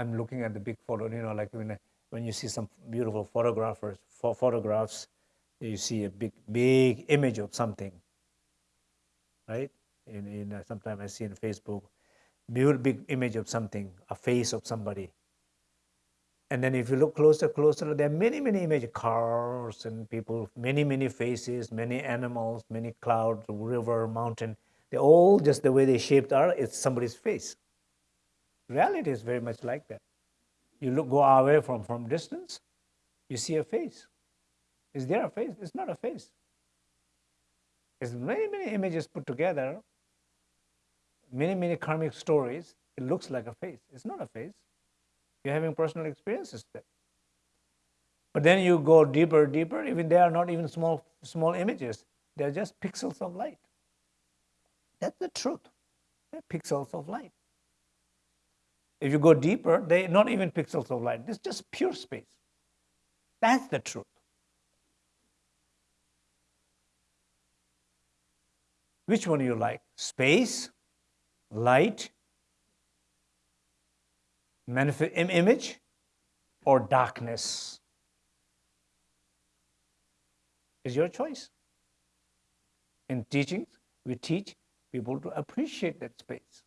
I'm looking at the big photo, you know, like when, when you see some beautiful photographers, ph photographs, you see a big, big image of something, right? In, in uh, sometimes I see in Facebook, beautiful big image of something, a face of somebody. And then if you look closer, closer, there are many, many images, cars and people, many, many faces, many animals, many clouds, river, mountain. They're all just the way they shaped are, it's somebody's face. Reality is very much like that. You look, go away from, from distance, you see a face. Is there a face? It's not a face. It's many, many images put together, many, many karmic stories. It looks like a face. It's not a face. You're having personal experiences there. But then you go deeper, deeper, even they are not even small, small images. They're just pixels of light. That's the truth. They're pixels of light. If you go deeper, they're not even pixels of light. It's just pure space. That's the truth. Which one you like? Space, light, image, or darkness? Is your choice. In teachings, we teach people to appreciate that space.